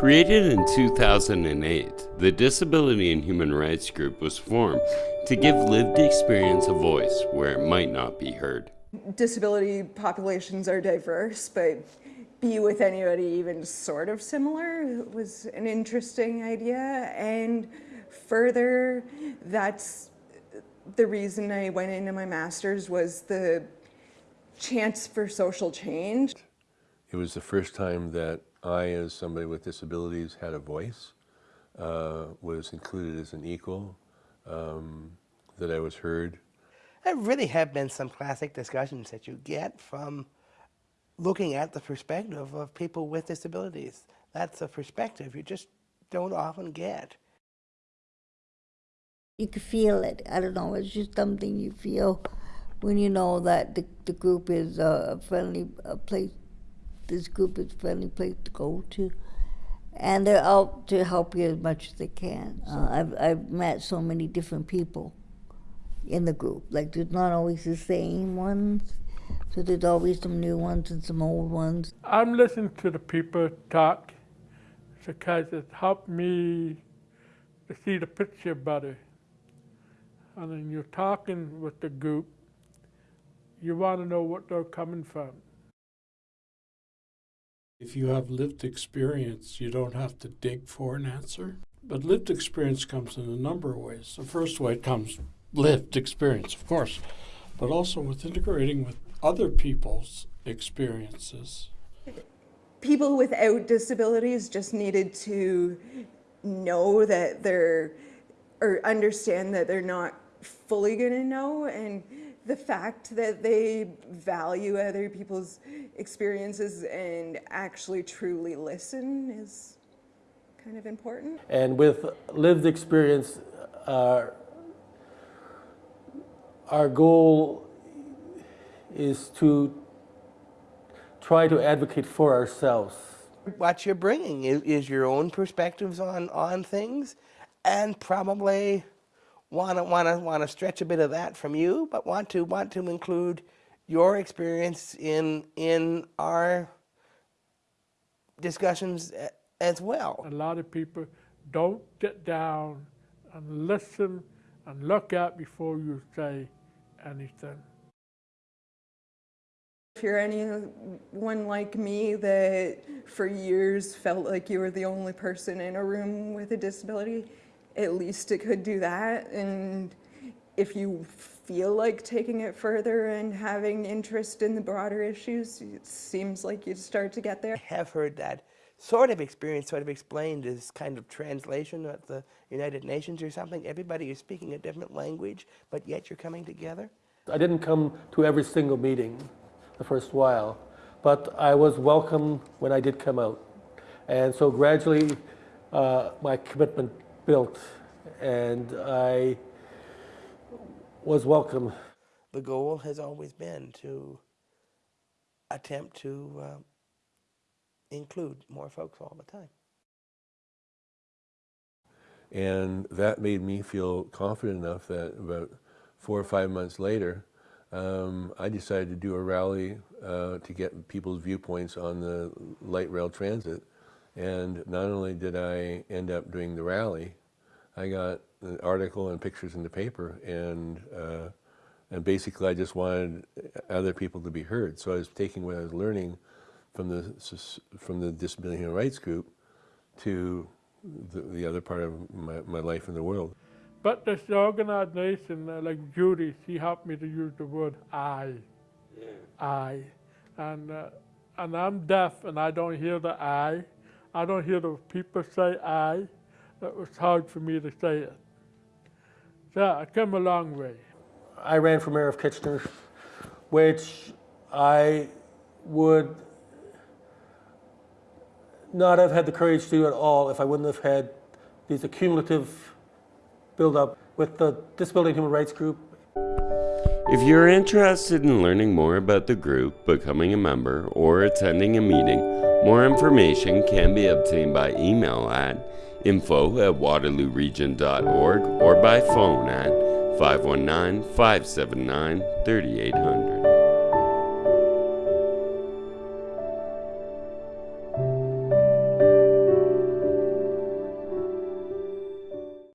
Created in 2008, the Disability and Human Rights Group was formed to give lived experience a voice where it might not be heard. Disability populations are diverse, but be with anybody even sort of similar was an interesting idea. And further, that's the reason I went into my master's was the chance for social change. It was the first time that I, as somebody with disabilities, had a voice, uh, was included as an equal, um, that I was heard. There really have been some classic discussions that you get from looking at the perspective of people with disabilities. That's a perspective you just don't often get. You can feel it. I don't know, it's just something you feel when you know that the, the group is a friendly place this group is a friendly place to go to. And they're out to help you as much as they can. Uh, I've, I've met so many different people in the group. Like, there's not always the same ones. So there's always some new ones and some old ones. I'm listening to the people talk because it helped me to see the picture better. And then you're talking with the group, you want to know what they're coming from. If you have lived experience, you don't have to dig for an answer. But lived experience comes in a number of ways. The first way it comes lived experience, of course, but also with integrating with other people's experiences. People without disabilities just needed to know that they're, or understand that they're not fully going to know and the fact that they value other people's experiences and actually truly listen is kind of important. And with lived experience, uh, our goal is to try to advocate for ourselves. What you're bringing is, is your own perspectives on, on things and probably want to want to want to stretch a bit of that from you, but want to want to include your experience in in our discussions as well. A lot of people don't get down and listen and look at before you say anything. If you're anyone like me that for years felt like you were the only person in a room with a disability, at least it could do that. And if you feel like taking it further and having interest in the broader issues, it seems like you'd start to get there. I have heard that sort of experience sort of explained as kind of translation at the United Nations or something. Everybody is speaking a different language, but yet you're coming together. I didn't come to every single meeting the first while, but I was welcome when I did come out. And so gradually uh, my commitment built and I was welcome. The goal has always been to attempt to uh, include more folks all the time. And that made me feel confident enough that about four or five months later, um, I decided to do a rally uh, to get people's viewpoints on the light rail transit. And not only did I end up doing the rally, I got an article and pictures in the paper, and uh, and basically I just wanted other people to be heard. So I was taking what I was learning from the from the Disability Human Rights Group to the, the other part of my, my life in the world. But this organization, uh, like Judy, she helped me to use the word I. Yeah. I. And, uh, and I'm deaf and I don't hear the I. I don't hear the people say I. It was hard for me to say it. So I come a long way. I ran for mayor of Kitchener, which I would not have had the courage to do at all if I wouldn't have had these accumulative build-up with the Disability and Human Rights Group. If you're interested in learning more about the group, becoming a member, or attending a meeting, more information can be obtained by email at info at waterlooregion.org or by phone at 519 579 3800.